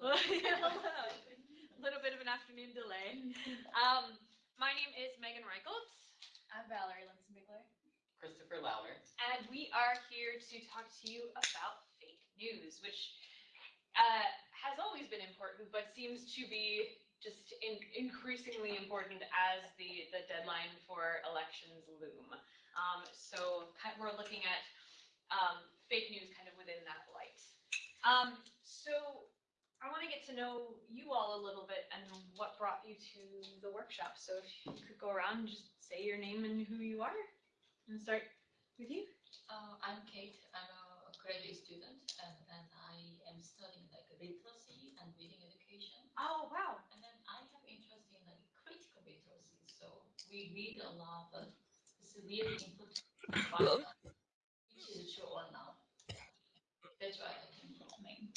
Well, A little bit of an afternoon delay. Um, my name is Megan Reichelt, I'm Valerie Linson-Bigler. Christopher Lauer. and we are here to talk to you about fake news, which uh, has always been important, but seems to be just in, increasingly important as the, the deadline for elections loom. Um, so kind we're looking at um, fake news kind of within that light. Um, so I want to get to know you all a little bit and what brought you to the workshop. So if you could go around and just say your name and who you are, and start with you. Uh, I'm Kate. I'm a graduate student, and, and I am studying like literacy and reading education. Oh wow. And then I have interest in like critical literacy. So we read a lot, but it's really important to find out which is true or not. That's why I came from Maine.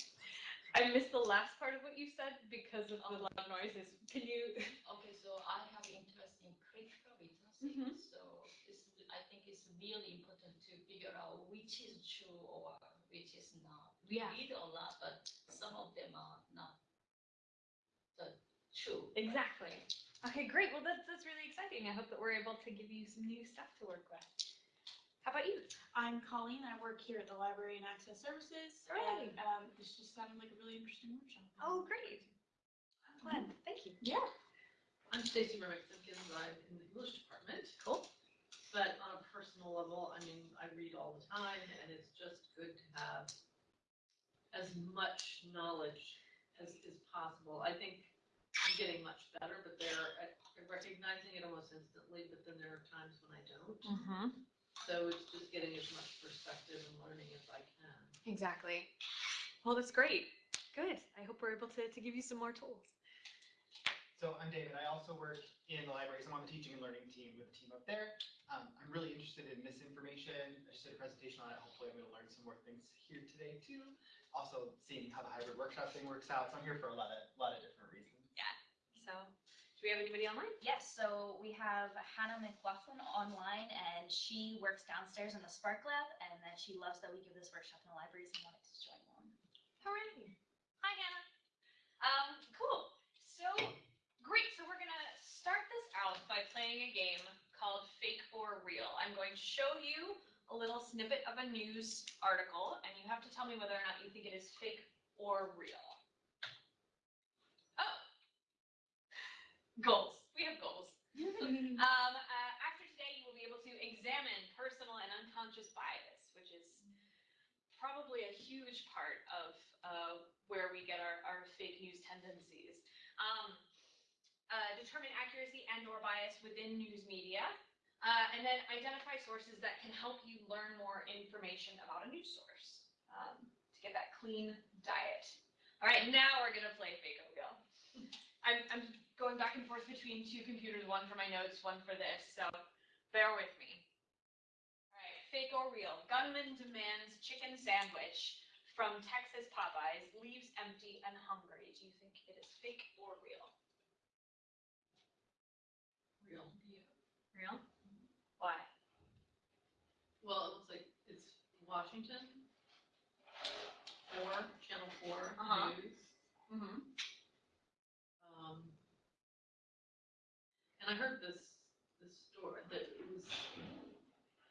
I missed the last part of what you said because of the loud noises. Can you? Okay, so I have interest in critical literacy. Mhm. So it's, I think it's really important to figure out which is true or which is not. We Yeah. read a lot, but some of them are not the true. Exactly. Okay, great. Well, that's that's really exciting. I hope that we're able to give you some new stuff to work with. How about you? I'm Colleen. I work here at the Library and Access Services. Hooray. And um, this just sounded like a really interesting workshop. Oh, great. I'm glad. Thank you. Yeah. I'm Stacy Remick Simpkins, I'm in the English department. Cool. But on a personal level, I mean, I read all the time and it's just good to have as much knowledge as is possible. I think I'm getting much better, but there, I'm recognizing it almost instantly, but then there are times when I don't. Mm-hmm. So it's just getting as much perspective and learning as I can. Exactly. Well, that's great. Good. I hope we're able to, to give you some more tools. So I'm David. I also work in the libraries. I'm on the teaching and learning team with the team up there. Um, I'm really interested in misinformation. I just did a presentation on it. Hopefully I'm going to learn some more things here today too. Also seeing how the hybrid workshop thing works out. So I'm here for a lot of, lot of different reasons. Yeah. So, do we have anybody online? Yes, so we have Hannah McLaughlin online, and she works downstairs in the Spark Lab, and that she loves that we give this workshop in the libraries and wanted to join along. Hooray. Hi, Hannah. Um, cool. So, great. So we're gonna start this out by playing a game called Fake or Real. I'm going to show you a little snippet of a news article, and you have to tell me whether or not you think it is fake or real. Goals. We have goals. Um, uh, after today, you will be able to examine personal and unconscious bias, which is probably a huge part of uh, where we get our, our fake news tendencies. Um, uh, determine accuracy and or bias within news media, uh, and then identify sources that can help you learn more information about a news source um, to get that clean diet. All right, now we're gonna play fake real. I'm, I'm going back and forth between two computers, one for my notes, one for this, so bear with me. All right, fake or real? Gunman demands chicken sandwich from Texas Popeyes, leaves empty and hungry. Do you think it is fake or real? Real. Real? Why? Well, it looks like it's Washington, four, Channel Four Uh-huh. News. Mm-hmm. Um, and I heard this, this story, that it was,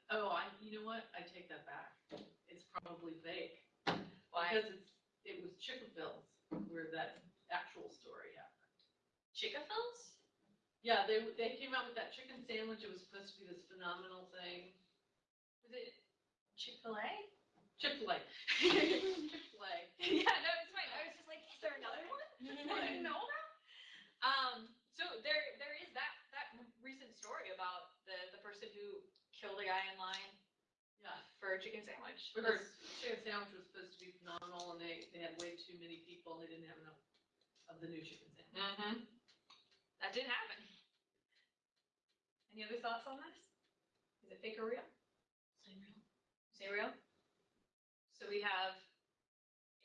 oh, I, you know what, I take that back. It's probably fake. Why? Because it's, it was Chickavilles where that actual story happened. Chickafills? Yeah, they, they came out with that chicken sandwich, it was supposed to be this phenomenal thing. Was it Chick-fil-A? Chick-fil-A. Chick-fil-A. yeah, no, it's fine. I was just like, is there another one? I didn't know about? Um, so there, there is that, that recent story about the, the person who killed a guy in line Yeah. for a chicken sandwich. Or- this chicken sandwich was supposed to be phenomenal, and they, they had way too many people, and they didn't have enough of the new chicken sandwich. Mhm. That didn't happen. Any other thoughts on this? Is it fake or real? Say real. Say real? So we have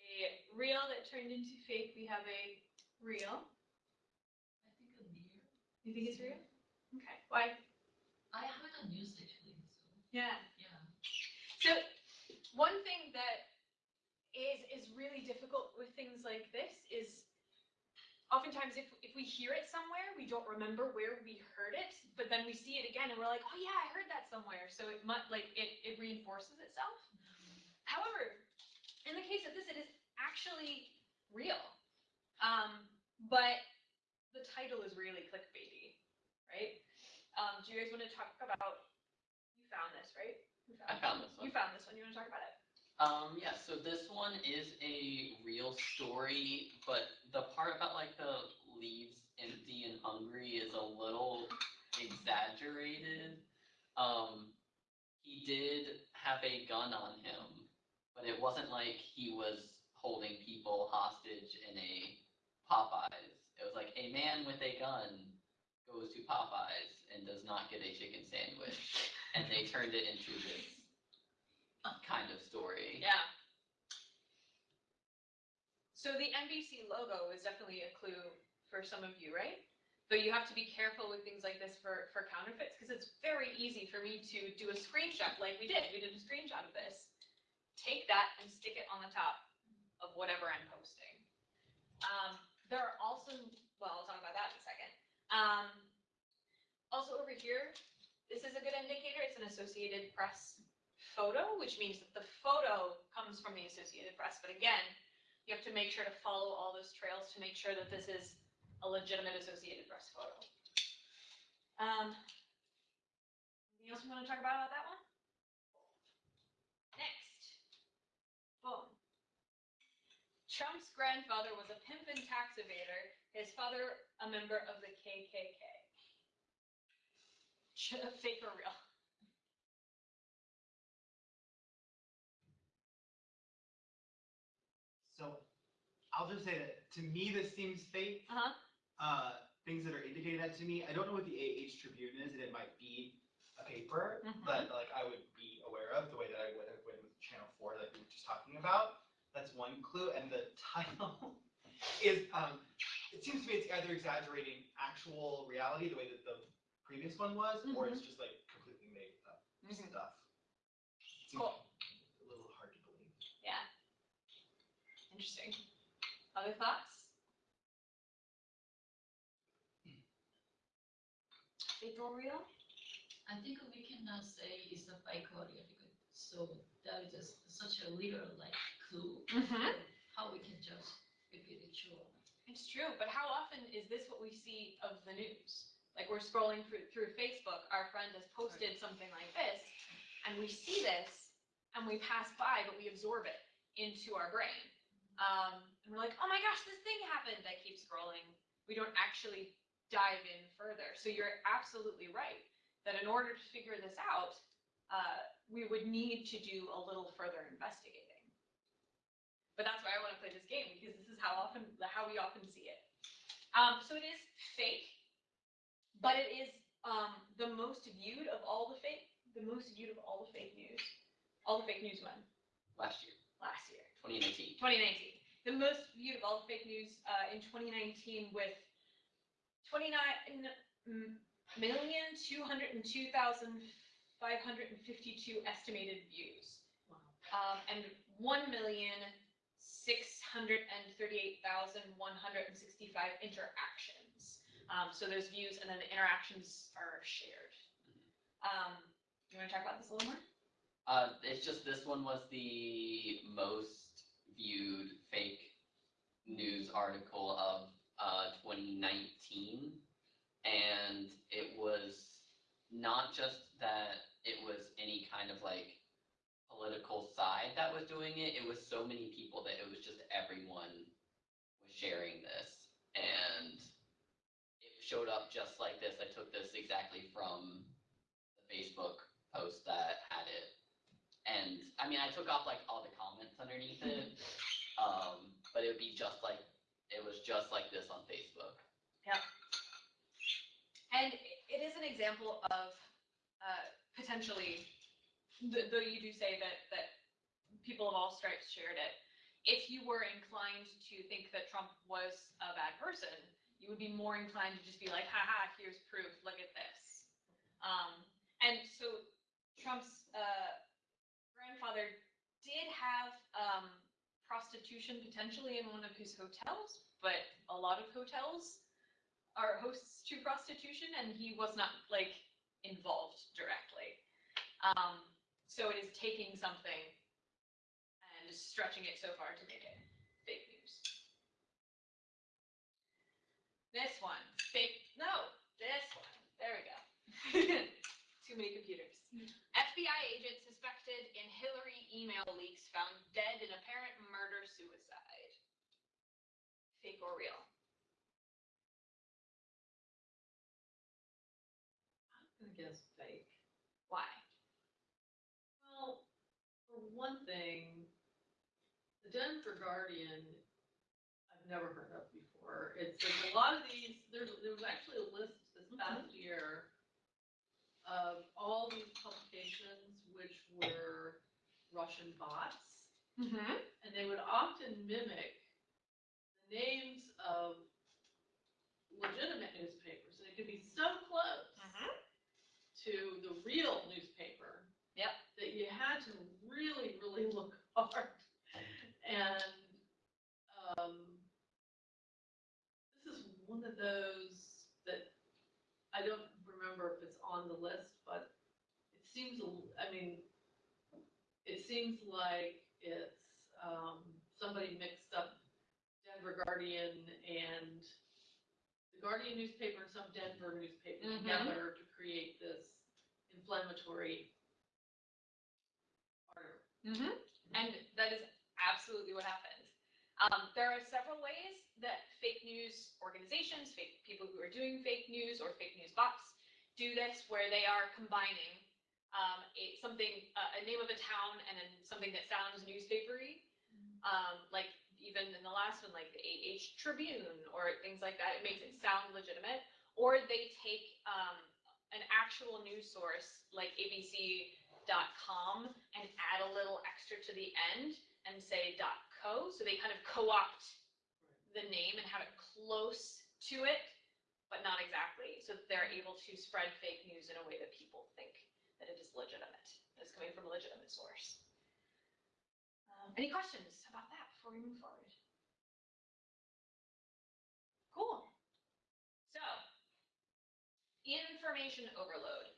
a real that turned into fake. We have a real. I think a near. You think it's real? Okay. Why? I the news actually, so, Yeah. yeah. So one thing that is is really difficult with things like this is oftentimes if, if we hear it somewhere, we don't remember where we heard it, but then we see it again and we're like, oh yeah, I heard that somewhere. So it mu- like it, it reinforces itself. However, in the case of this, it is actually real. Um, but the title is really clickbaity, right? Um, do you guys want to talk about? You found this, right? You I found this one. You found this one. You want to talk about it? Um, yeah, so this one is a real story, but the part about like the leaves empty and hungry is a little exaggerated. Um, he did have a gun on him, but it wasn't like he was holding people hostage in a Popeyes. It was like a man with a gun goes to Popeyes and does not get a chicken sandwich, and they turned it into this kind of story. Yeah. So the NBC logo is definitely a clue for some of you, right? But you have to be careful with things like this for, for counterfeits because it's very easy for me to do a screenshot like we did. We did a screenshot of this. Take that and stick it on the top of whatever I'm posting. Um, there are also, well, I'll talk about that in a second. Um, also over here, this is a good indicator. It's an Associated Press photo, which means that the photo comes from the Associated Press. But again, you have to make sure to follow all those trails to make sure that this is a legitimate Associated Press photo. Um, anything else we want to talk about about that one? Next. Boom. Trump's grandfather was a pimp and tax evader. His father, a member of the KKK. Fake or real? So I'll just say that to me, this seems fake. Uh-huh. Uh, things that are indicating that to me, I don't know what the AH Tribune is, and it might be a paper Mhm. that like I would be aware of the way that I would have been with Channel Four, that we were just talking about. That's one clue, and the title is um, it seems to me it's either exaggerating actual reality the way that the previous one was, or it's just like completely made up Mhm. stuff. Seems Cool. A little hard to believe. Yeah. Interesting. Other thoughts? Fake or real? I think we cannot say it's a fake or so that is just such a literal like clue. Mm-hmm. How we can judge if it. It's true, but how often is this what we see of the news? Like we're scrolling through, through Facebook, our friend has posted something like this, and we see this, and we pass by, but we absorb it into our brain. Um, and we're like, oh my gosh, this thing happened. I keep scrolling. We don't actually dive in further. So you're absolutely right that in order to figure this out, uh, we would need to do a little further investigating. But that's why I want to play this game because this is how often how we often see it. Um, so it is fake, but it is um, the most viewed of all the fake, the most viewed of all the fake news, all the fake news when Last year, last year. 2019. 2019. The most viewed of all the fake news uh, in 2019 with 29 million 202,552 estimated views. Wow. Um, and 1,638,165 interactions. Um, so there's views and then the interactions are shared. Um, you want to talk about this a little more? Uh, it's just this one was the most viewed fake news article of uh, 2019. And it was not just that it was any kind of like political side that was doing it, it was so many people that it was just everyone was sharing this. And it showed up just like this. I took this exactly from the Facebook post that had it. And I mean, I took off like all the comments underneath it, um, but it would be just like it was just like this on Facebook. Yeah. And it is an example of uh, potentially, th- though you do say that that people of all stripes shared it. If you were inclined to think that Trump was a bad person, you would be more inclined to just be like, haha, here's proof, look at this. Um, and so Trump's uh, grandfather did have um, prostitution potentially in one of his hotels, but a lot of hotels are hosts to prostitution, and he was not like involved directly. Um, so it is taking something and stretching it so far to make it fake news. This one, fake, no, this one, there we go. Too many computers. FBI agent suspected in Hillary email leaks found dead in apparent murder suicide. Fake or real? I'm gonna guess fake. Why? Well, for one thing, the Denver Guardian, I've never heard of before. It's, a lot of these, there's, there was actually a list this past year of all these publications which were Russian bots. Mm-hmm. And they would often mimic the names of legitimate newspapers. And it could be so close to the real newspaper. Yep. That you had to really, really look hard. And, um, this is one of those that I don't remember if it's on the list, but it seems, I mean, it seems like it's, um, somebody mixed up Denver Guardian and the Guardian newspaper and some Denver newspaper Mhm. together to create this inflammatory. Mm-hmm. And that is absolutely what happened. Um, there are several ways that fake news organizations, fake people who are doing fake news or fake news bots do this, where they are combining um, a, something, uh, a name of a town and then something that sounds newspapery. Um, like even in the last one, like the AH Tribune or things like that, it makes it sound legitimate. Or they take um, an actual news source like ABC.com and add a little extra to the end and say dot .co. So they kind of co-opt the name and have it close to it, but not exactly, so they're able to spread fake news in a way that people think that it is legitimate, it's coming from a legitimate source. Um, any questions about that before we move forward? Cool. So, information overload.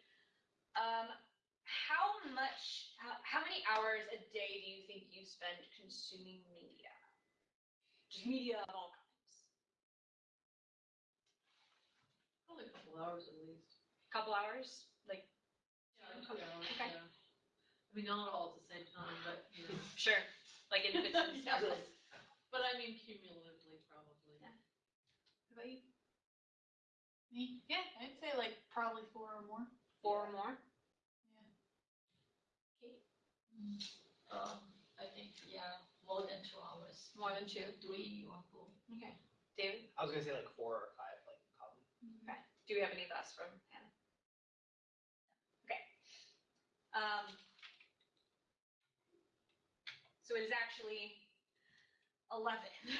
Um, how much, how, how many hours a day do you think you spend consuming media? Just media of all kinds. Probably a couple hours at least. Couple hours? Like, Yeah, a couple hours, Okay. yeah. I mean, not all at the same time, but, you know. sure, like in bits and stuff. Really. But I mean cumulatively, probably. Yeah. What about you? Me? Yeah, I'd say like probably four or more. Four or more? Um, I think, yeah, more than two hours. More than two? Three or four. Okay. David, I was gonna say like four or five, like common. Okay. Do we have any thoughts from Hannah? Okay. Um, so it is actually eleven.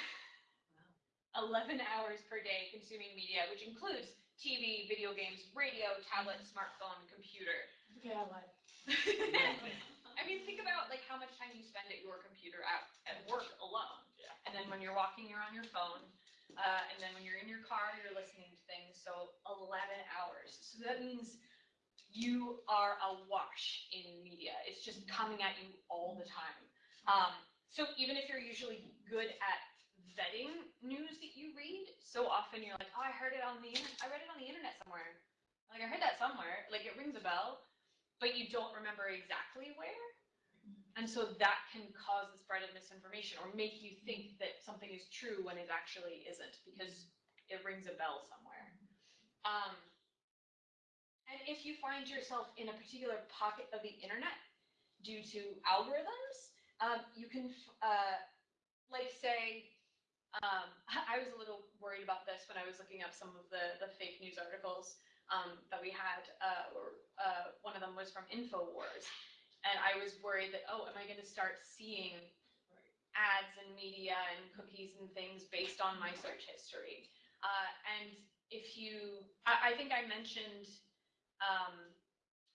11 hours per day consuming media, which includes TV, video games, radio, tablet, smartphone, computer. Okay, I lied. I mean, think about like how much time you spend at your computer at, at work alone. Yeah. And then when you're walking, you're on your phone. Uh, and then when you're in your car, you're listening to things. So 11 hours. So that means you are awash in media. It's just coming at you all the time. Um, so even if you're usually good at vetting news that you read, so often you're like, oh, I heard it on the. I read it on the internet somewhere. Like I heard that somewhere. Like it rings a bell, but you don't remember exactly where. And so that can cause the spread of misinformation or make you think that something is true when it actually isn't because it rings a bell somewhere. Um, and if you find yourself in a particular pocket of the internet due to algorithms, um, you can, uh, like say, um, I was a little worried about this when I was looking up some of the, the fake news articles um, that we had. Uh, or, uh, one of them was from InfoWars. And I was worried that, oh, am I going to start seeing ads and media and cookies and things based on my search history? Uh, and if you, I, I think I mentioned, um,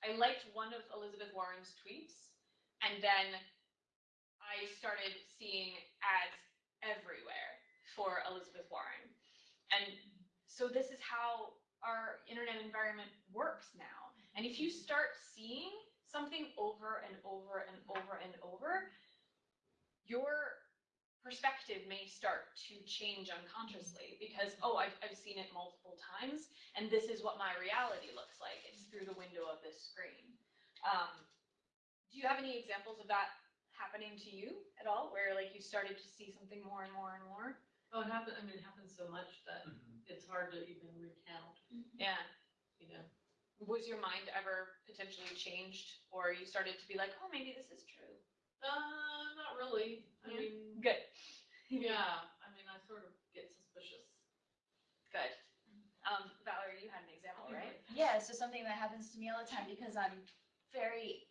I liked one of Elizabeth Warren's tweets, and then I started seeing ads everywhere for Elizabeth Warren. And so this is how our internet environment works now. And if you start seeing something over and over and over and over, your perspective may start to change unconsciously because, oh, I've, I've seen it multiple times and this is what my reality looks like. It's through the window of this screen. Um, do you have any examples of that happening to you at all, where like you started to see something more and more and more? Oh, it happens, I mean, it happens so much that Mhm. it's hard to even recount, Yeah. you know? Was your mind ever potentially changed, or you started to be like, oh, maybe this is true? Uh, not really. I Yeah. mean, Good. yeah, I mean, I sort of get suspicious. Good. Um, Valerie, you had an example, right? Yeah, so something that happens to me all the time because I'm very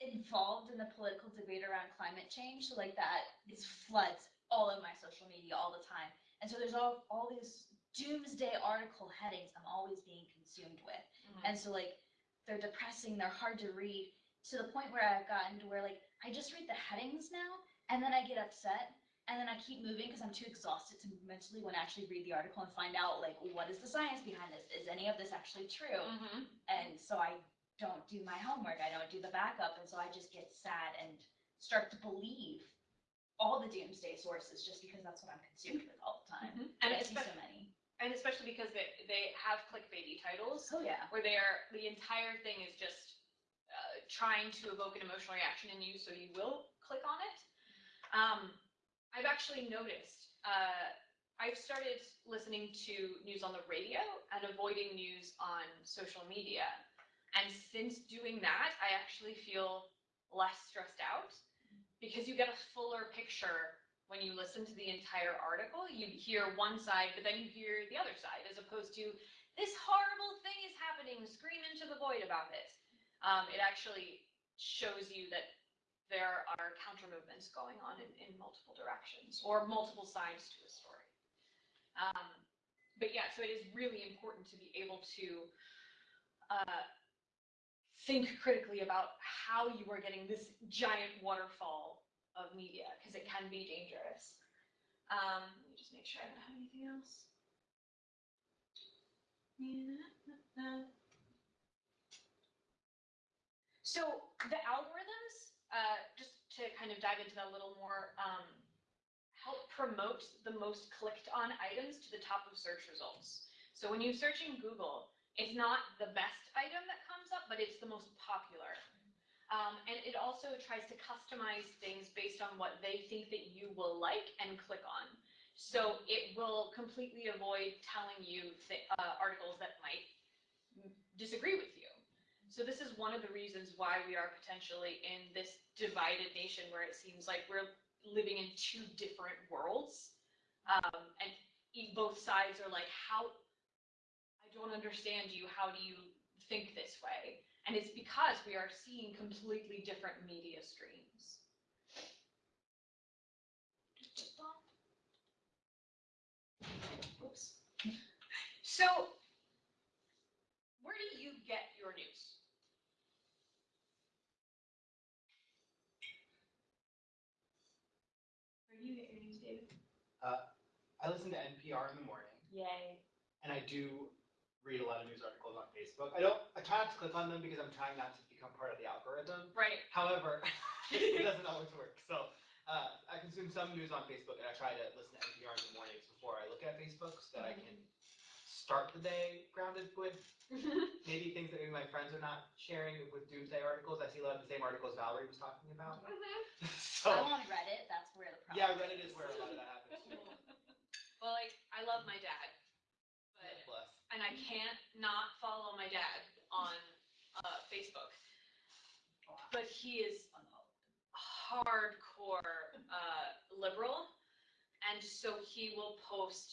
involved in the political debate around climate change. So like that is floods all of my social media all the time. And so there's all, all these doomsday article headings I'm always being consumed with. And so like they're depressing, they're hard to read to the point where I've gotten to where like I just read the headings now and then I get upset and then I keep moving because I'm too exhausted to mentally want to actually read the article and find out like what is the science behind this? Is any of this actually true? Mhm. And so I don't do my homework, I don't do the backup, and so I just get sad and start to believe all the doomsday sources just because that's what I'm consumed with all the time. Mhm. And And I see so many. And especially because they, they have clickbaity titles. Oh yeah. where they are the entire thing is just uh, trying to evoke an emotional reaction in you, so you will click on it. Um, I've actually noticed. Uh, I've started listening to news on the radio and avoiding news on social media, and since doing that, I actually feel less stressed out because you get a fuller picture when you listen to the entire article. You hear one side, but then you hear the other side, as opposed to this horrible thing is happening, scream into the void about it. Um, it actually shows you that there are counter movements going on in, in multiple directions or multiple sides to a story. Um, but yeah, so it is really important to be able to uh, think critically about how you are getting this giant waterfall of media because it can be dangerous. Um, let me just make sure I don't have anything else. So the algorithms, uh, just to kind of dive into that a little more, um, help promote the most clicked on items to the top of search results. So when you search in Google, it's not the best item that comes up, but it's the most popular. Um, and it also tries to customize things based on what they think that you will like and click on. So it will completely avoid telling you uh, articles that might disagree with you. So this is one of the reasons why we are potentially in this divided nation where it seems like we're living in two different worlds. Um, and both sides are like, how, I don't understand you, how do you think this way? And it's because we are seeing completely different media streams. Oops. So, where do you get your news? Where do you get your news, David? Uh, I listen to NPR in the morning, Yay. and I do read a lot of news articles on Facebook. I don't, I try not to click on them because I'm trying not to become part of the algorithm. Right. However, it doesn't always work. So uh, I consume some news on Facebook, and I try to listen to NPR in the mornings before I look at Facebook so that I can start the day grounded with maybe things that maybe my friends are not sharing with doomsday articles. I see a lot of the same articles Valerie was talking about. so I'm on Reddit, that's where the problem yeah, Reddit is where a lot of that happens. too. well, like, I love my dad, but Bless. And I can't not follow my dad on uh, Facebook. But he is hardcore uh, liberal, and so he will post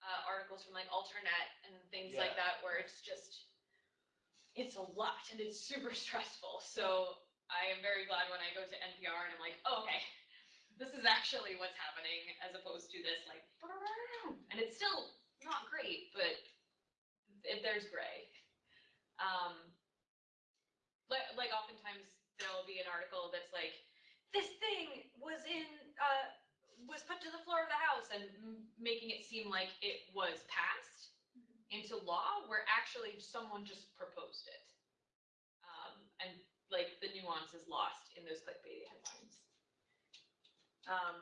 uh, articles from like Alternet and things like that, where it's just it's a lot and it's super stressful. So I am very glad when I go to NPR and I'm like, oh, okay, this is actually what's happening, as opposed to this like, and it's still not great, but it, there's gray. Um, like, like oftentimes there'll be an article that's like, this thing was in, uh, was put to the floor of the house and m- making it seem like it was passed. into law where actually someone just proposed it. Um, and like the nuance is lost in those clickbait headlines. Um,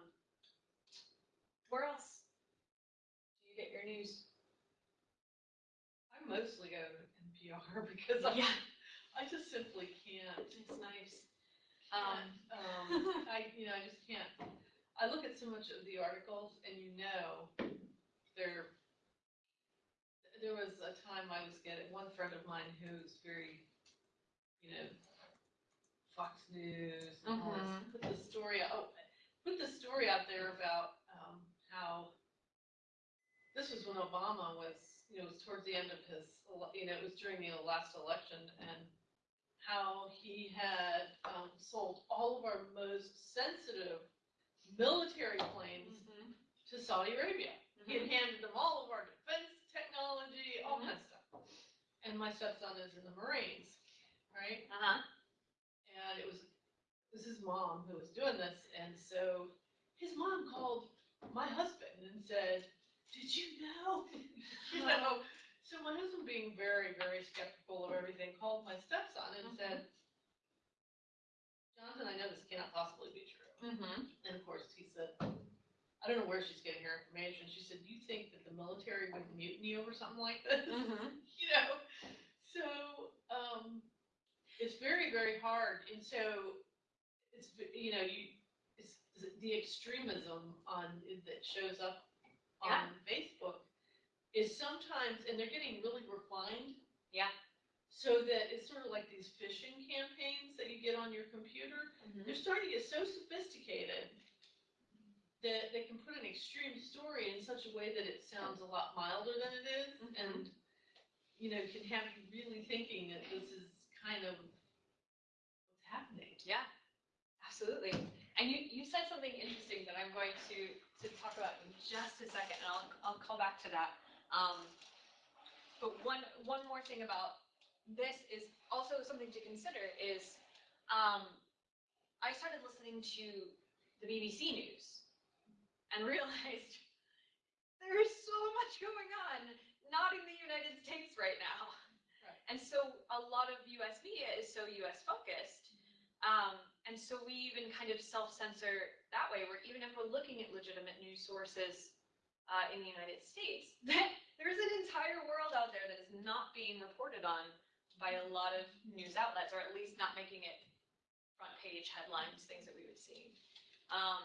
where else do you get your news? I mostly go because I, Yeah, I just simply can't. it's nice. Um, Um, I, you know, I just can't. I look at so much of the articles and you know, there, there was a time I was getting, one friend of mine who's very, you know, Fox News and all this, Mhm. put the story, out- oh, put the story out there about, um, how this was when Obama was, you know, it was towards the end of his, ele- you know, it was during the last election and how he had um, sold all of our most sensitive military planes mhm, to Saudi Arabia. He had handed them all of our defense technology, all that stuff. And my stepson is in the Marines, right? Uh-huh. And it was, this was his mom who was doing this, and so his mom called my husband and said, did you know? You know, so my husband being very, very skeptical of everything, called my stepson and Mhm. said, Jonathan, I know this cannot possibly be true. Mhm. And of course, he said, I don't know where she's getting her information. She said, you think that the military would mutiny over something like this? Mhm. you know, so um, it's very, very hard. And so it's, you know, you, it's the extremism on, that shows up on Facebook is sometimes, and they're getting really refined. Yeah. So that it's sort of like these phishing campaigns that you get on your computer. Mhm. They're starting to get so sophisticated that they can put an extreme story in such a way that it sounds a lot milder than it is, Mhm. and you know can have you really thinking that this is kind of what's happening. Yeah, absolutely. And you, you said something interesting that I'm going to, to talk about in just a second, and I'll, I'll call back to that. Um, but one, one more thing about this is also something to consider is, um, I started listening to the BBC News and realized there is so much going on, not in the United States right now. Right. And so a lot of US media is so US focused. Um, and so we even kind of self-censor that way, where even if we're looking at legitimate news sources uh, in the United States, that there's an entire world out there that is not being reported on by a lot of news outlets, or at least not making it front page headlines, things that we would see. Um,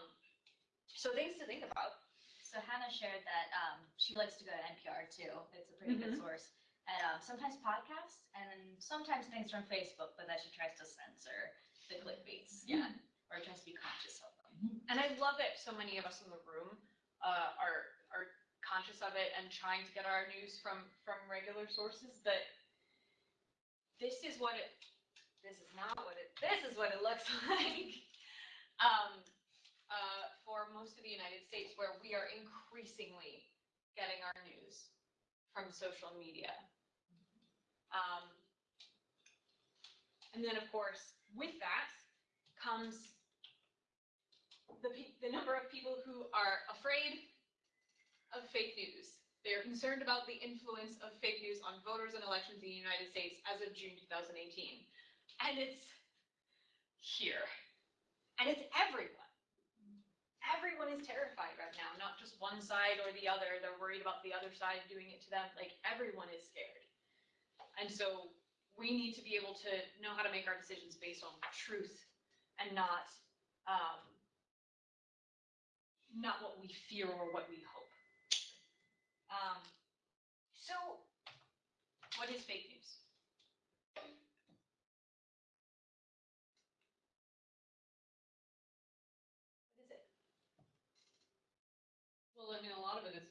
so things to think about. So Hannah shared that um, she likes to go to NPR too. It's a pretty good source. And um, sometimes podcasts, and then sometimes things from Facebook, but that she tries to censor the clickbaits. Yeah. Or to be conscious of them. And I love that so many of us in the room uh, are are conscious of it and trying to get our news from from regular sources. But this is what it. This is not what it. This is what it looks like. Um, uh, for most of the United States, where we are increasingly getting our news from social media. Um, and then, of course, with that comes the, the number of people who are afraid of fake news. They are concerned about the influence of fake news on voters and elections in the United States as of June 2018. And it's here. And it's everyone. Everyone is terrified right now, not just one side or the other. They're worried about the other side doing it to them. Like everyone is scared. And so we need to be able to know how to make our decisions based on truth and not um, not what we fear or what we hope. Um, so, what is fake news? What is it? Well, I mean, a lot of it is,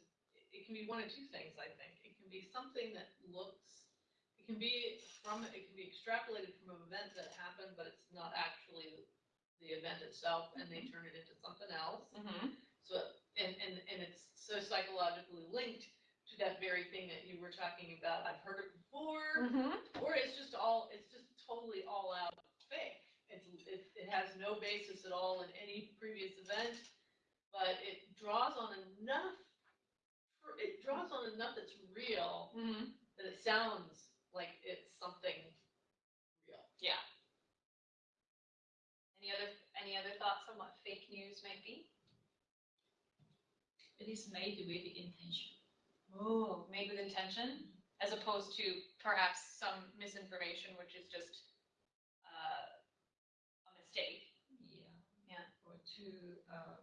it can be one of two things, I think. It can be something that looks, it can be from, it can be extrapolated from an event that happened, but it's not actually the event itself, and they turn it into something else. Mm-hmm. So, and, and, and it's so psychologically linked to that very thing that you were talking about. I've heard it before, Mm-hmm. or it's just all, it's just totally all out fake. It's, it, it has no basis at all in any previous event, but it draws on enough, it draws on enough that's real, Mhm. that it sounds like it's something real. Yeah. Any other, any other thoughts on what fake news might be? It is made with intention. Oh, made with intention, as opposed to perhaps some misinformation, which is just uh, a mistake. Yeah. Yeah. Or to um,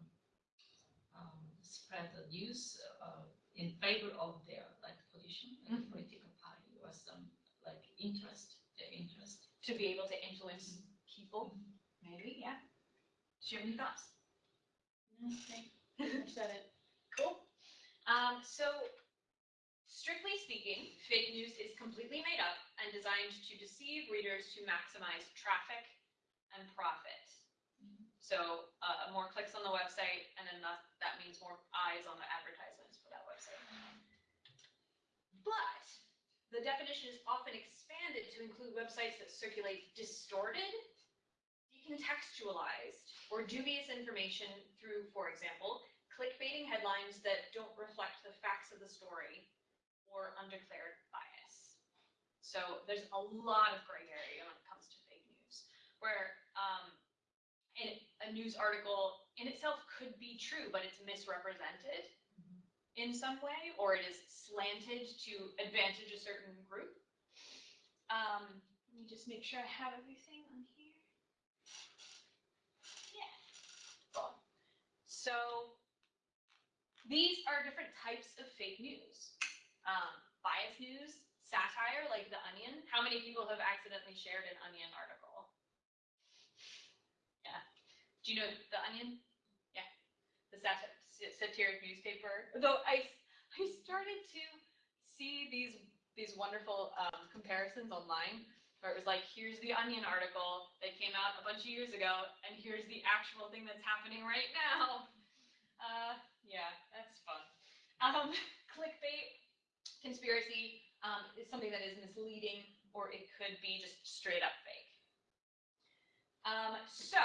um, spread the news uh, in favor of their like position, like Mhm. political party or some like interest, their interest. To be able to influence people, maybe, yeah. Do you have any thoughts? I said it. Cool. Um, so strictly speaking, fake news is completely made up and designed to deceive readers to maximize traffic and profit. So, uh, more clicks on the website, and then that, that means more eyes on the advertisements for that website. But the definition is often expanded to include websites that circulate distorted, decontextualized, or dubious information through, for example, clickbaiting headlines that don't reflect the facts of the story or undeclared bias. So there's a lot of gray area when it comes to fake news, where um, a news article in itself could be true, but it's misrepresented in some way, or it is slanted to advantage a certain group. Um, let me just make sure I have everything on here. Yeah. Cool. So these are different types of fake news. Um, bias news, satire, like The Onion. How many people have accidentally shared an Onion article? Yeah. Do you know The Onion? Satiric newspaper. Though I, I started to see these these wonderful um, comparisons online where it was like, here's the Onion article that came out a bunch of years ago, and here's the actual thing that's happening right now. Uh, yeah, that's fun. Um, clickbait, conspiracy um, is something that is misleading, or it could be just straight up fake. Um, so,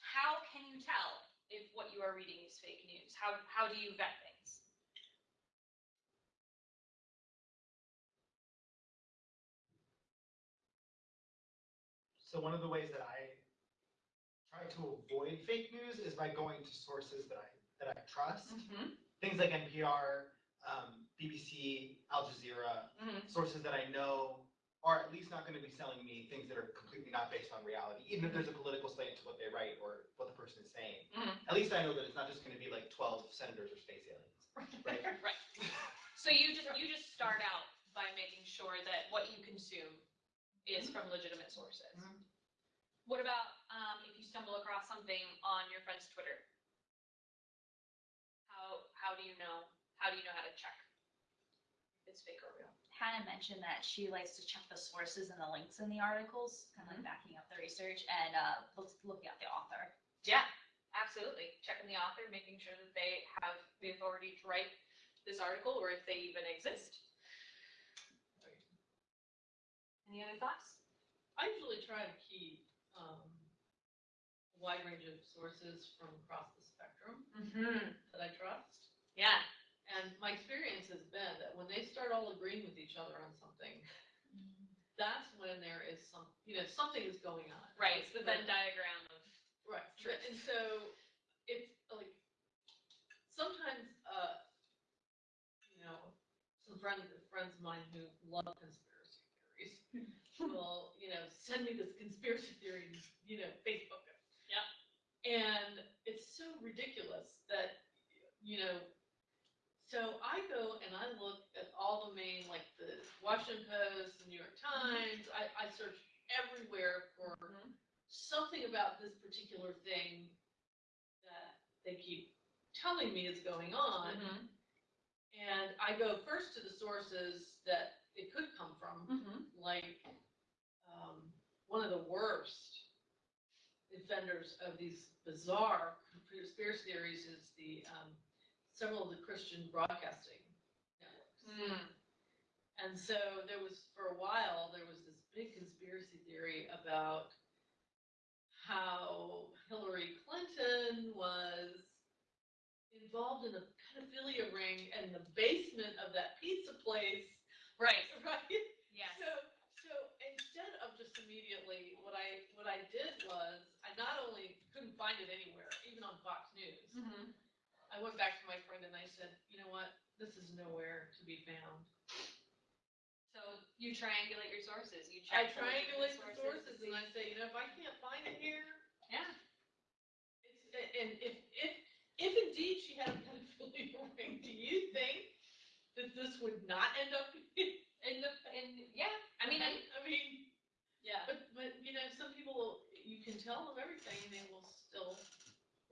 how can you tell if what you are reading is fake news? How, how do you vet things? So one of the ways that I try to avoid fake news is by going to sources that I, that I trust. Mm-hmm. Things like NPR, um, BBC, Al Jazeera, Mhm. sources that I know are at least not going to be selling me things that are completely not based on reality, even if there's a political slant to what they write or what the person is saying. Mhm. At least I know that it's not just going to be like 12 senators or space aliens. Right. right. So you just you just start out by making sure that what you consume is from legitimate sources. Mhm. What about um, if you stumble across something on your friend's Twitter? How how do you know? How do you know how to check if it's fake or real? Hannah mentioned that she likes to check the sources and the links in the articles, kind of like backing up the research and uh, look- looking at the author. Yeah, absolutely. Checking the author, making sure that they have the authority to write this article or if they even exist. Any other thoughts? I usually try to keep um, a wide range of sources from across the spectrum Mm-hmm. that I trust. Yeah. And my experience has been that when they start all agreeing with each other on something, that's when there is some, you know, something is going on. Right. It's the Venn diagram of Right. Truth. And so it's like, sometimes, uh, you know, some friends, friends of mine who love conspiracy theories will, you know, send me this conspiracy theory, you know, Facebook. Yeah. And it's so ridiculous that, you know, so I go and I look at all the main, like the Washington Post, the New York Times, I, I search everywhere for something about this particular thing that they keep telling me is going on. Mhm. And I go first to the sources that it could come from, Mhm. like um, one of the worst defenders of these bizarre conspiracy theories is the um, several of the Christian broadcasting networks. Mm. And so there was, for a while, there was this big conspiracy theory about how Hillary Clinton was involved in a pedophilia ring in the basement of that pizza place, Right, right? yes. So, so instead of just immediately, what I, what I did was, I not only couldn't find it anywhere, even on Fox News, Mhm. I went back to my friend and I said, you know what, this is nowhere to be found. So you triangulate your sources, you I triangulate the sources and I say, you know, if I can't find it here, Yeah, it's, and if, if, if indeed she had a pedophilia ring, do you think that this would not end up in, the, in, yeah, I mean, I, I mean, yeah. but, but, you know, some people, you can tell them everything and they will still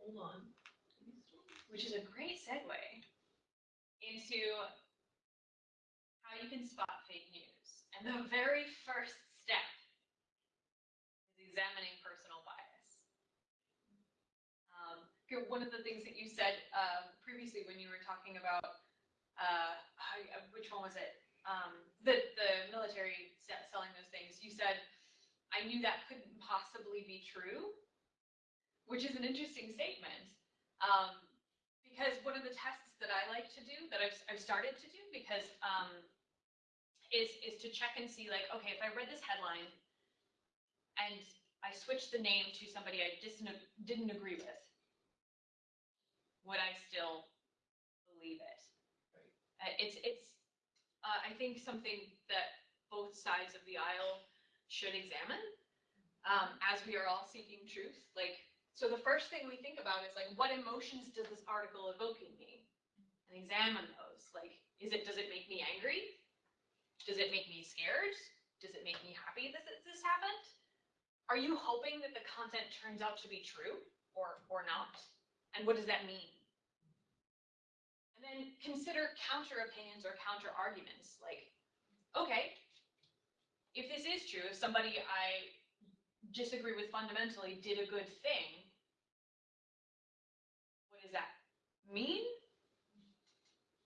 hold on to these stories. Which is a great segue into how you can spot fake news. And the very first step is examining personal bias. Um, one of the things that you said um, previously when you were talking about, uh, uh, which one was it? Um, the, the military selling those things. You said, I knew that couldn't possibly be true, which is an interesting statement. Um, because one of the tests that I like to do, that I've, I've started to do, because um, is is to check and see like, okay, if I read this headline and I switched the name to somebody I didn't didn't agree with, would I still believe it? Uh, it's it's uh, I think something that both sides of the aisle should examine um, as we are all seeking truth. Like so the first thing we think about is like, what emotions does this article evoke in me? And examine those. Like, is it, does it make me angry? Does it make me scared? Does it make me happy that this, happened? Are you hoping that the content turns out to be true or, or not? And what does that mean? And then consider counter opinions or counter arguments. Like, okay, if this is true, if somebody I disagree with fundamentally did a good thing, mean?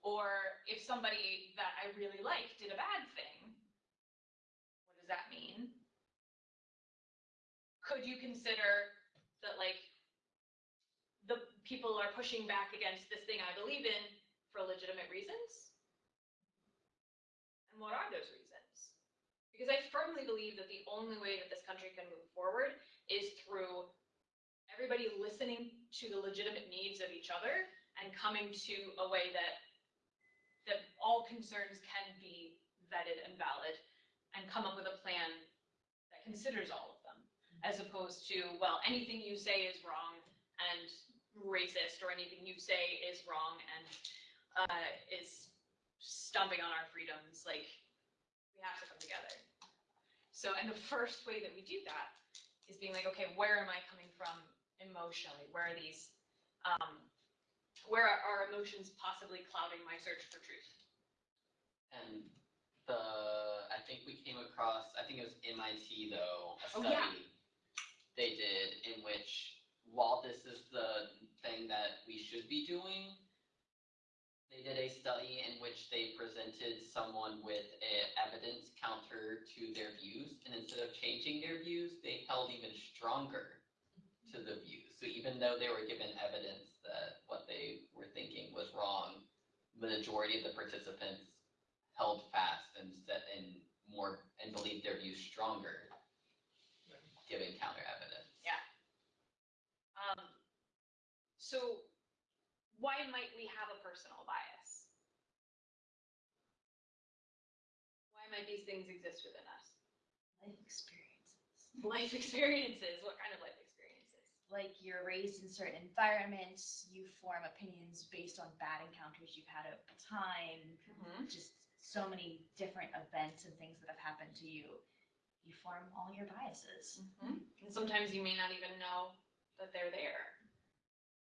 Or if somebody that I really like did a bad thing, what does that mean? Could you consider that like the people are pushing back against this thing I believe in for legitimate reasons? And what are those reasons? Because I firmly believe that the only way that this country can move forward is through everybody listening to the legitimate needs of each other and coming to a way that that all concerns can be vetted and valid and come up with a plan that considers all of them as opposed to well anything you say is wrong and racist or anything you say is wrong and uh, is stomping on our freedoms like we have to come together. So and the first way that we do that is being like okay where am i coming from emotionally? Where are these um, where are our emotions possibly clouding my search for truth And the, I think we came across, I think it was MIT though, a Oh, yeah. study they did in which, while this is the thing that we should be doing, they did a study in which they presented someone with evidence counter to their views, and instead of changing their views, they held even stronger to the views. So even though they were given evidence that what they were thinking was wrong, the majority of the participants held fast and set and more and believed their views stronger, given counter evidence. Yeah. um, so why might we have a personal bias why might these things exist within us Life experiences. life experiences what kind of life experiences Like you're raised in certain environments, you form opinions based on bad encounters you've had over time, just so many different events and things that have happened to you. You form all your biases. And sometimes you may not even know that they're there.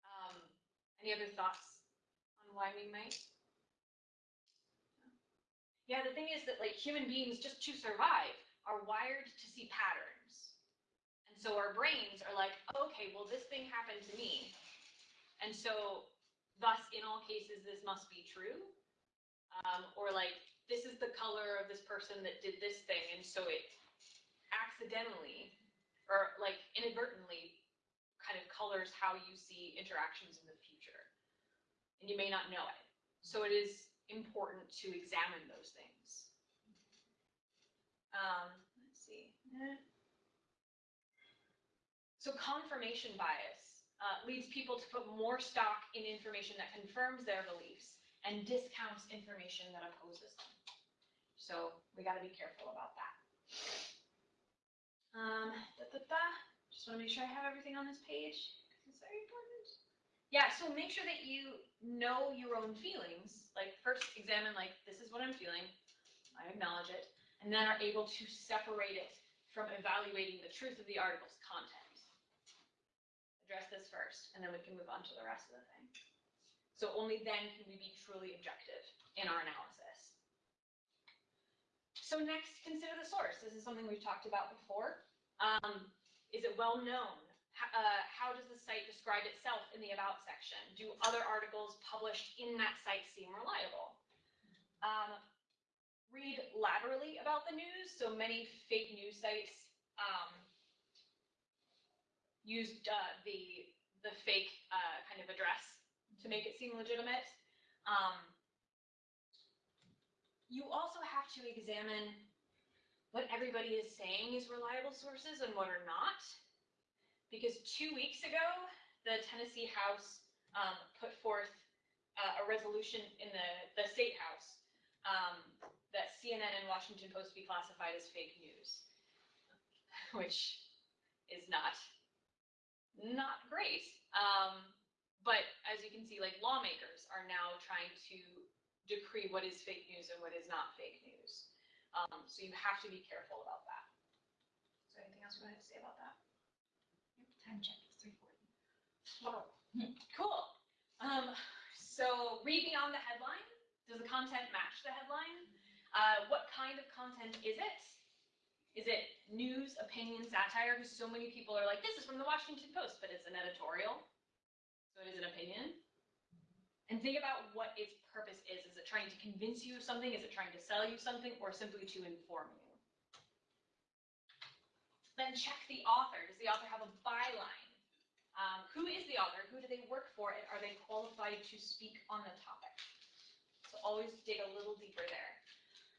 Um, any other thoughts on why we might? Yeah, the thing is that like human beings, just to survive, are wired to see patterns. So our brains are like, okay, well, this thing happened to me. And so, thus, in all cases, this must be true. Um, or like, this is the color of this person that did this thing. And so it accidentally or like inadvertently kind of colors how you see interactions in the future. And you may not know it. So it is important to examine those things. Um, let's see. So confirmation bias uh, leads people to put more stock in information that confirms their beliefs and discounts information that opposes them. So we got to be careful about that. Um, da, da, da. Just want to make sure I have everything on this page. It's very important. Yeah, so make sure that you know your own feelings. Like first examine like this is what I'm feeling. I acknowledge it, and then are able to separate it from evaluating the truth of the article's content. Address this first, and then we can move on to the rest of the thing. So only then can we be truly objective in our analysis. So next, consider the source. This is something we've talked about before. Um, is it well known? Uh, how does the site describe itself in the about section? Do other articles published in that site seem reliable? Um, read laterally about the news. So many fake news sites um, used uh, the the fake uh, kind of address to make it seem legitimate. Um, you also have to examine what everybody is saying is reliable sources and what are not. Because two weeks ago, the Tennessee House um, put forth uh, a resolution in the, the State House um, that CNN and Washington Post be classified as fake news, which is not not great. Um, but as you can see, like lawmakers are now trying to decree what is fake news and what is not fake news. Um, so you have to be careful about that. Is there anything else you want to say about that? Time check, it's three forty. Cool. Um, so read beyond the headline. Does the content match the headline? Uh, what kind of content is it? Is it news, opinion, satire? Because so many people are like, this is from the Washington Post, but it's an editorial. So it is an opinion. And think about what its purpose is. Is it trying to convince you of something? Is it trying to sell you something? Or simply to inform you? Then check the author. Does the author have a byline? Um, who is the author? Who do they work for? And are they qualified to speak on the topic? So always dig a little deeper there.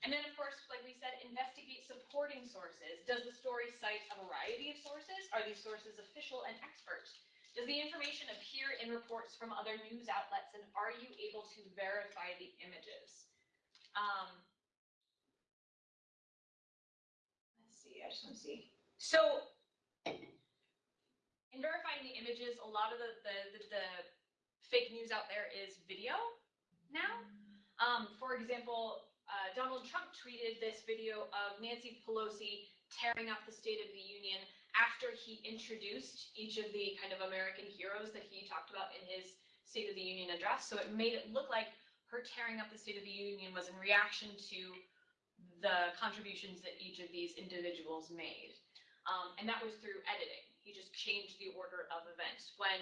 And then, of course, like we said, investigate supporting sources. Does the story cite a variety of sources? Are these sources official and expert? Does the information appear in reports from other news outlets, and are you able to verify the images? Um, let's see, I just want to see. So, in verifying the images, a lot of the, the, the, the fake news out there is video now. Um, for example, uh, Donald Trump tweeted this video of Nancy Pelosi tearing up the State of the Union after he introduced each of the kind of American heroes that he talked about in his State of the Union address. So it made it look like her tearing up the State of the Union was in reaction to the contributions that each of these individuals made. Um, and that was through editing. He just changed the order of events. When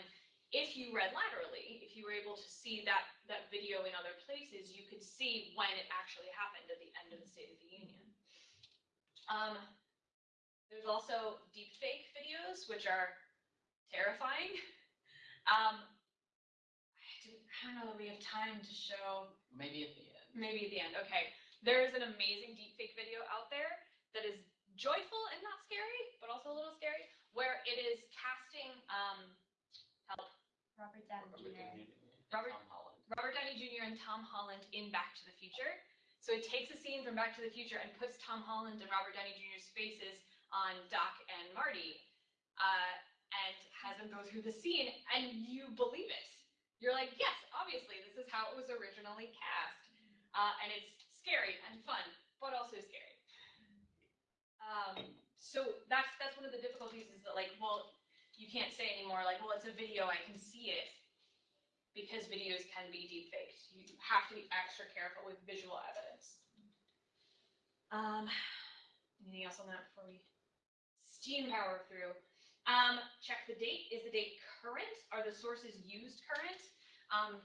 if you read laterally, if you were able to see that, that video in other places, you could see when it actually happened at the end of the State of the Union. Um, there's also deep fake videos, which are terrifying. Um, I, do, I don't know that we have time to show, Maybe at the end. maybe at the end, okay. There is an amazing deep fake video out there that is joyful and not scary, but also a little scary, where it is casting, um, Robert Downey Jr. Robert- Tom Holland. Robert Downey Jr. and Tom Holland in Back to the Future. So it takes a scene from Back to the Future and puts Tom Holland and Robert Downey Jr.'s faces on Doc and Marty, uh, and has them go through the scene, and you believe it. You're like, yes, obviously, this is how it was originally cast, uh, and it's scary and fun, but also scary. Um, so that's that's one of the difficulties is that like, well, you can't say anymore like, well, it's a video, I can see it because videos can be deepfaked. You have to be extra careful with visual evidence. Um, anything else on that before we steam power through? Um, check the date. Is the date current? Are the sources used current? Um,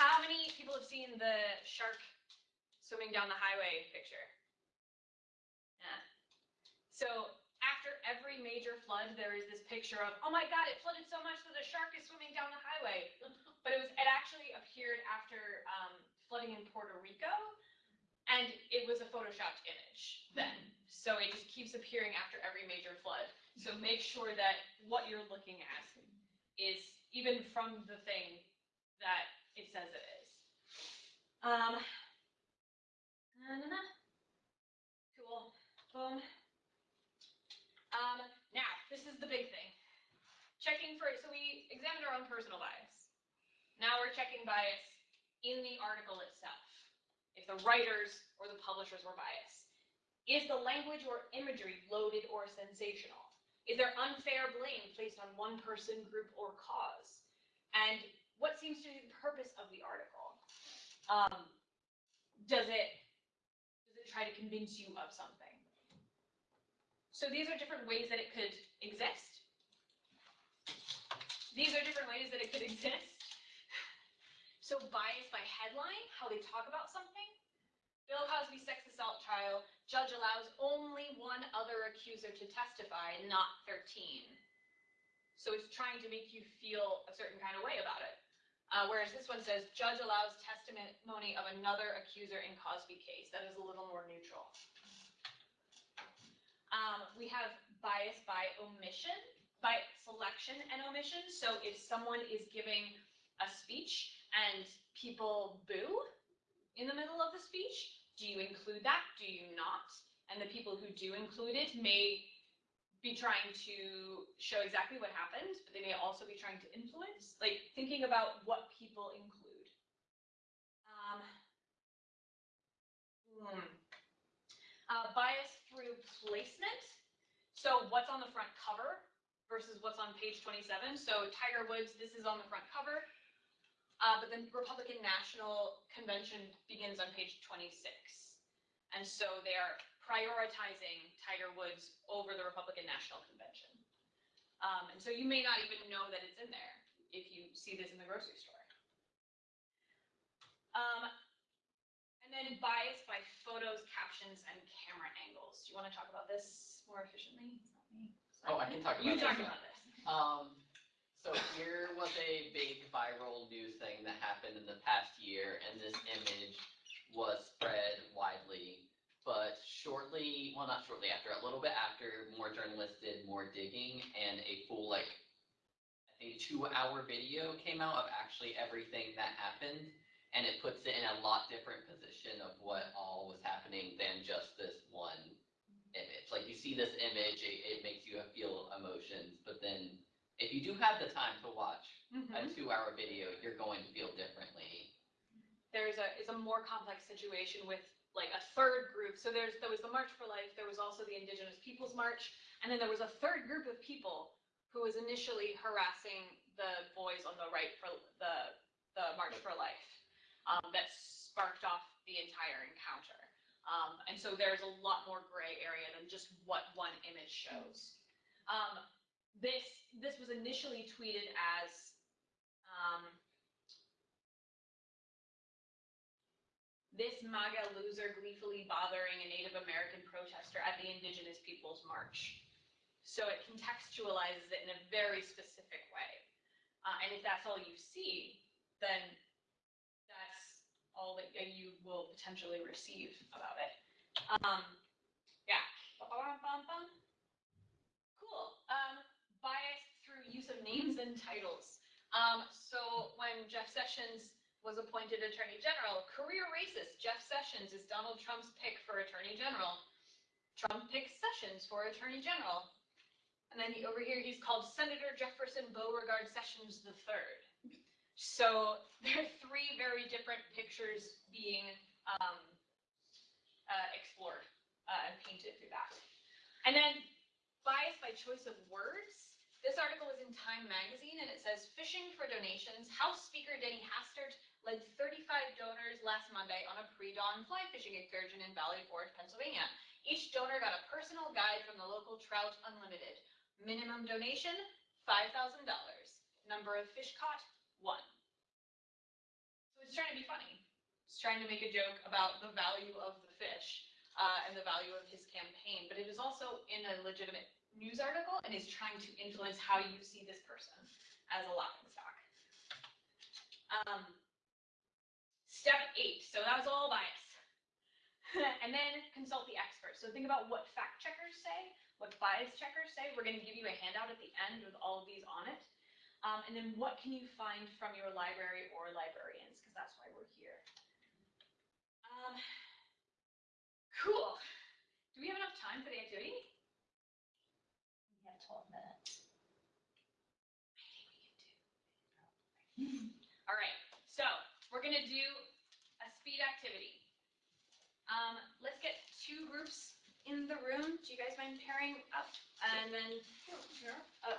how many people have seen the shark swimming down the highway picture? Yeah. So after every major flood, there is this picture of, oh my god, it flooded so much that a shark is swimming down the highway. But it was, it actually appeared after um, flooding in Puerto Rico, and it was a photoshopped image then. So it just keeps appearing after every major flood. So make sure that what you're looking at is even from the thing that it says it is. Um, na-na-na. Cool. Boom. Um, now, this is the big thing. Checking for, so we examined our own personal bias. Now we're checking bias in the article itself. If the writers or the publishers were biased. Is the language or imagery loaded or sensational? Is there unfair blame placed on one person, group, or cause? And what seems to be the purpose of the article? Um, does it does it try to convince you of something? So these are different ways that it could exist. These are different ways that it could exist. So bias by headline, how they talk about something. Bill Cosby sex assault trial, judge allows only one other accuser to testify, not 13. So it's trying to make you feel a certain kind of way about it. Uh, whereas this one says, judge allows testimony of another accuser in Cosby case. That is a little more neutral. Um, we have bias by omission, by selection and omission. So if someone is giving a speech and people boo in the middle of the speech, do you include that? Do you not? And the people who do include it may be trying to show exactly what happened, but they may also be trying to influence, like thinking about what people include. Um, hmm. Uh, bias through placement. So what's on the front cover versus what's on page 27. So Tiger Woods, this is on the front cover. Uh, but the Republican National Convention begins on page 26. And so they are prioritizing Tiger Woods over the Republican National Convention. Um, and so you may not even know that it's in there if you see this in the grocery store. Um, and then bias by photos, captions, and camera angles. Do you want to talk about this more efficiently? It's not me. Oh, I can talk about You this. talked about this. Um, so here was a big viral news thing that happened in the past year, and this image was spread widely. But shortly, well, not shortly after, a little bit after, more journalists did more digging, and a full like, I think two-hour video came out of actually everything that happened, and it puts it in a lot different position of what all was happening than just this one image. Like you see this image, it, it makes you feel emotions, but then if you do have the time to watch a Mhm. two-hour video, you're going to feel differently. There's a, it's a more complex situation with like a third group. So there's, there was the March for Life, there was also the Indigenous Peoples March, and then there was a third group of people who was initially harassing the boys on the right for the, the March for Life. Um, that sparked off the entire encounter. Um, and so there's a lot more gray area than just what one image shows. Um, this, this was initially tweeted as, um, this MAGA loser gleefully bothering a Native American protester at the Indigenous Peoples March. So it contextualizes it in a very specific way. Uh, and if that's all you see, then all that you will potentially receive about it. Um, yeah. Cool. Um, bias through use of names and titles. Um, so when Jeff Sessions was appointed Attorney General, career racist Jeff Sessions is Donald Trump's pick for Attorney General. Trump picks Sessions for Attorney General. And then he, over here, he's called Senator Jefferson Beauregard Sessions III. So there are three very different pictures being um, uh, explored uh, and painted through that. And then bias by choice of words. This article is in Time Magazine and it says, fishing for donations, House Speaker Denny Hastert led 35 donors last Monday on a pre-dawn fly fishing excursion in Valley Forge, Pennsylvania. Each donor got a personal guide from the local Trout Unlimited. Minimum donation, $5,000. Number of fish caught, one. It's trying to be funny. It's trying to make a joke about the value of the fish uh, and the value of his campaign, but it is also in a legitimate news article and is trying to influence how you see this person as a laughing stock. Um, step eight, so that was all bias. and then consult the experts. So think about what fact checkers say, what bias checkers say. We're going to give you a handout at the end with all of these on it. Um, and then what can you find from your library or librarians, because that's why we're here. Um, cool. Do we have enough time for the activity? We have twelve minutes. I think we can do. All right, so we're gonna do a speed activity. Um, let's get two groups in the room. Do you guys mind pairing up? And then, oh,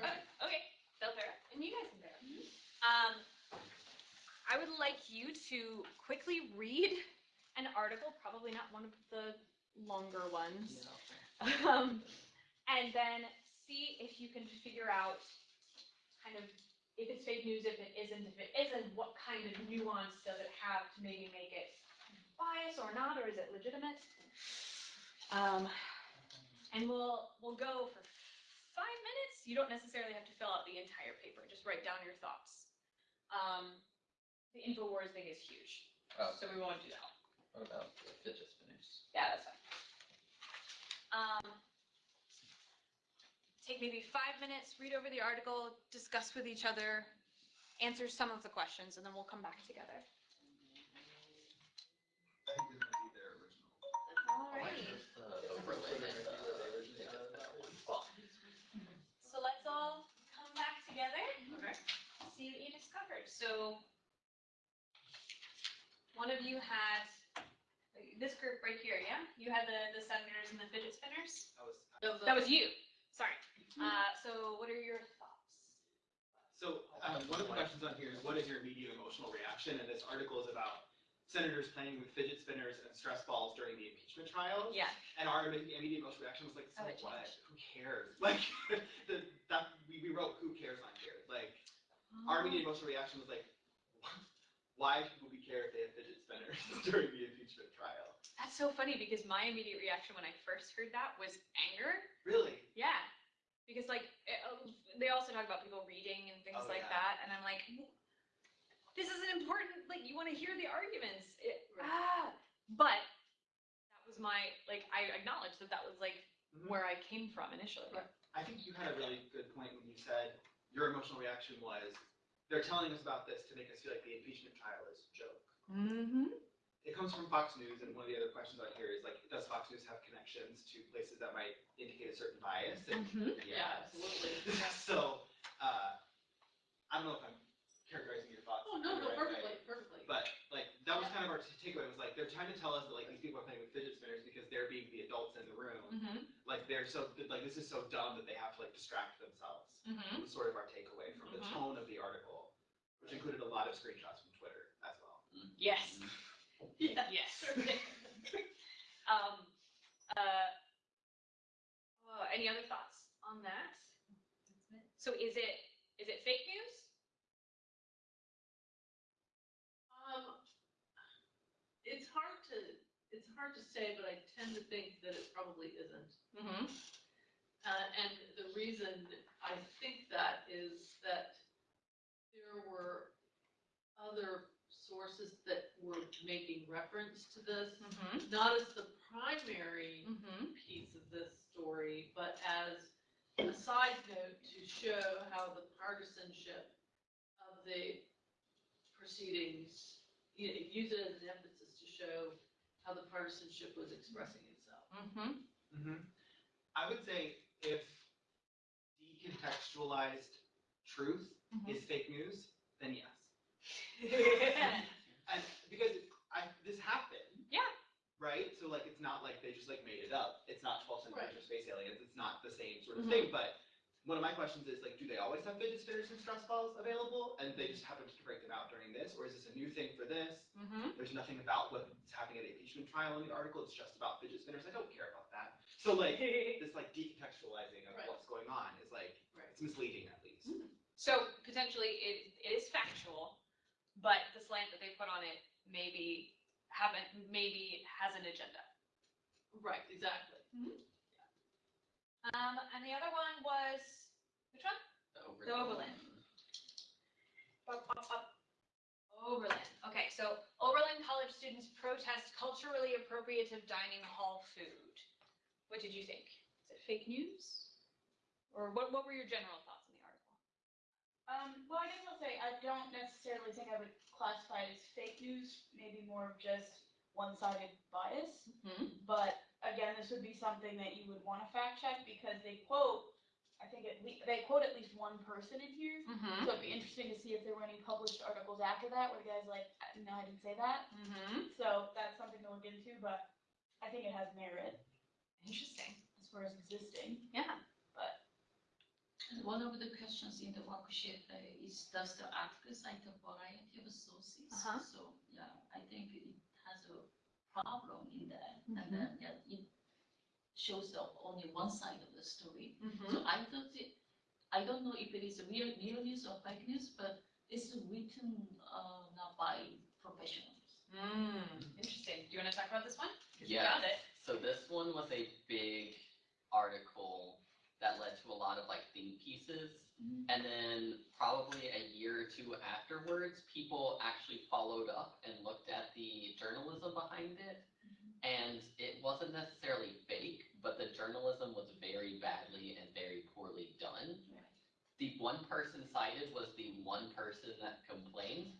okay, okay, they'll pair up, and you guys can pair up. Um, I would like you to quickly read an article, probably not one of the longer ones. Um, and then see if you can figure out kind of if it's fake news, if it isn't, if it isn't, what kind of nuance does it have to maybe make it bias or not, or is it legitimate? Um, and we'll we'll go for five minutes. You don't necessarily have to fill out the entire paper. Just write down your thoughts. Um, the Infowars thing is huge, Oh, so we won't do that. what about the fidget spinners? Yeah, that's fine. Um, take maybe five minutes, read over the article, discuss with each other, answer some of the questions, and then we'll come back together. I think this might be their original. Alrighty. Just the overlay and the- Cool. So let's all come back together. Okay. See what you discovered. So one of you had this group right here, yeah? You had the, the senators and the fidget spinners? That was, That was you. Sorry. Uh, so what are your thoughts? so, um, one of the questions on here is what is your immediate emotional reaction? And this article is about senators playing with fidget spinners and stress balls during the impeachment trials. Yeah. And our imme- immediate emotional reaction was like, so Oh, what? changed. Who cares? Like, the, that, we, we wrote, who cares on here? Like, our immediate emotional reaction was like, why would we care if they have fidget spinners during the impeachment trial? That's so funny because my immediate reaction when I first heard that was anger. Really? Yeah. Because like it, uh, they also talk about people reading and things Oh, like yeah. that, and I'm like, this is an important. Like you want to hear the arguments. It, Right. ah, but that was my like I acknowledged that that was like Mhm. where I came from initially. Right. I think you had a really good point when you said your emotional reaction was they're telling us about this to make us feel like the impeachment trial is a joke. Mm-hmm. It comes from Fox News, and one of the other questions on here is like, does Fox News have connections to places that might indicate a certain bias? And Mm-hmm. Yeah, absolutely. so, uh, I don't know if I'm characterizing your thoughts. Oh, no, no, the right way, perfectly, perfectly. But like that was kind of our takeaway It was like they're trying to tell us that like these people are playing with fidget spinners because they're being the adults in the room. Mm-hmm. Like they're so like this is so dumb that they have to like distract themselves. Mm-hmm. was sort of our takeaway from the Mhm. tone of the article, which included a lot of screenshots from Twitter as well. Yes. Yeah, Yes. sure did. Um. Uh. oh, any other thoughts on that? So is it is it fake news? Um, it's hard to, it's hard to say, but I tend to think that it probably isn't. Mm-hmm. Uh, and the reason I think that is that there were other sources that were making reference to this, Mm-hmm. not as the primary Mm-hmm. piece of this story, but as a side note to show how the partisanship of the proceedings, you know, use it as an emphasis to show how the partisanship was expressing itself. Mm-hmm. Mm-hmm. I would say if decontextualized truth Mhm. is fake news, then yes. Mm-hmm. And because I this happened. Yeah. Right? So like it's not like they just like made it up. It's not 12 Right. space aliens. It's not the same sort of Mhm. thing. But one of my questions is like, do they always have fidget spinners and stress balls available? And they just happen to break them out during this? Or is this a new thing for this? Mm-hmm. There's nothing about what's happening at the impeachment trial in the article. It's just about fidget spinners. I don't care about that. So like this like decontextualizing of Right. what's going on is like Right. it's misleading at least. So potentially it, it is factual, but the slant that they put on it maybe haven't maybe has an agenda. Right, exactly. Um, and the other one was, which one? The Oberlin. The Oberlin. Up, up, up. Oberlin. Okay, so Oberlin college students protest culturally appropriative dining hall food. What did you think? Is it fake news? Or what, what were your general thoughts on the article? Um, well, I guess I'll say, I don't necessarily think I would classify it as fake news, maybe more of just one-sided bias. Hmm. But again, this would be something that you would want to fact check because they quote, I think at least, they quote at least one person in here. Mm-hmm. So it'd be interesting to see if there were any published articles after that where the guy's like, no, I didn't say that. Mm-hmm. So that's something to look into, but I think it has merit Interesting. as far as existing. Yeah. And one of the questions in the worksheet uh, is, does the article cite a variety of sources? Uh-huh. So, yeah, I think it has a problem in that, And Mhm. then, yeah, it shows the only one side of the story. Mm-hmm. So I thought it, I don't know if it is real, real news or fake news, but it's written, uh, not by professionals. Mm, interesting. Do you want to talk about this one? 'Cause you Yes. found it. So this one was a big article that led to a lot of like think pieces. Mm-hmm. And then probably a year or two afterwards, people actually followed up and looked at the journalism behind it. Mm-hmm. And it wasn't necessarily fake, but the journalism was very badly and very poorly done. The one person cited was the one person that complained.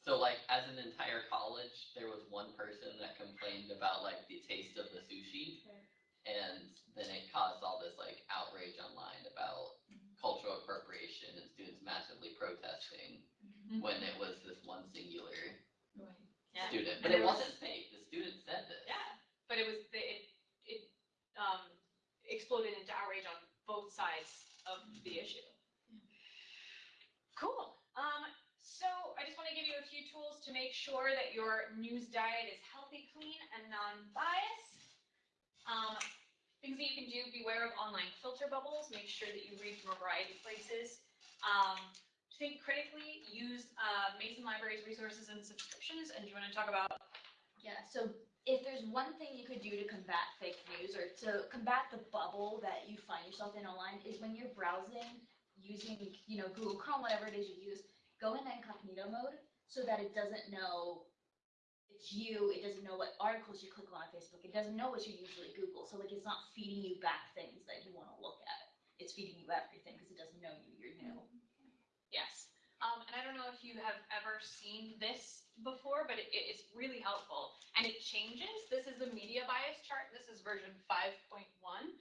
So like as an entire college, there was one person that complained about like the taste of the sushi. Okay. And then it caused all this like outrage online about cultural appropriation and students massively protesting Mhm. when it was this one singular Right. Yeah. student. And But it was- wasn't fake, the student said this. Yeah, but it was, it, it, um, exploded into outrage on both sides of the issue. Cool, um, so I just wanna give you a few tools to make sure that your news diet is healthy, clean, and non-biased. Um, things that you can do, beware of online filter bubbles, make sure that you read from a variety of places. Um, think critically, use, uh, Mason Library's resources and subscriptions, and do you wanna talk about Yeah, so if there's one thing you could do to combat fake news or to combat the bubble that you find yourself in online is when you're browsing using, you know, Google Chrome, whatever it is you use, go in incognito mode so that it doesn't know it's you, it doesn't know what articles you click on Facebook, it doesn't know what you usually Google, so like it's not feeding you back things that you wanna look at. It's feeding you everything because it doesn't know you, you're new. Yes, um, and I don't know if you have ever seen this before, but it, it's really helpful. And it changes. This is the media bias chart. This is version five point one.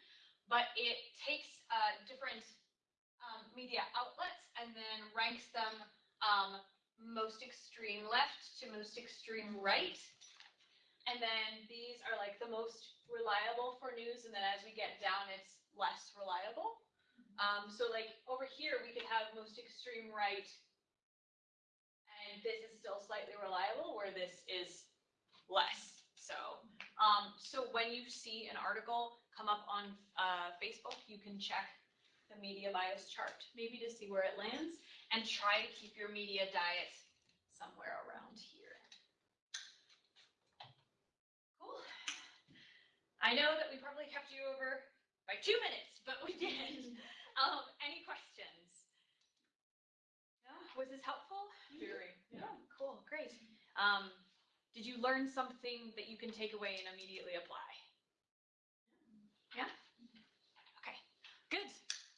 But it takes, uh, different, um, media outlets and then ranks them, um, most extreme left to most extreme right. And then these are like the most reliable for news, and then as we get down, it's less reliable. Um, so like over here, we could have most extreme right. And this is still slightly reliable, where this is less. So, um, so when you see an article come up on, uh, Facebook, you can check the media bias chart, maybe to see where it lands, and try to keep your media diet somewhere around here. Cool. I know that we probably kept you over by two minutes, but we did. Um, any questions? No, was this helpful? Very. Yeah, cool, great. Um, did you learn something that you can take away and immediately apply? Yeah? Okay, good.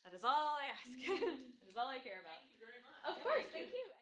That is all I ask. That is all I care about. Of course, thank you.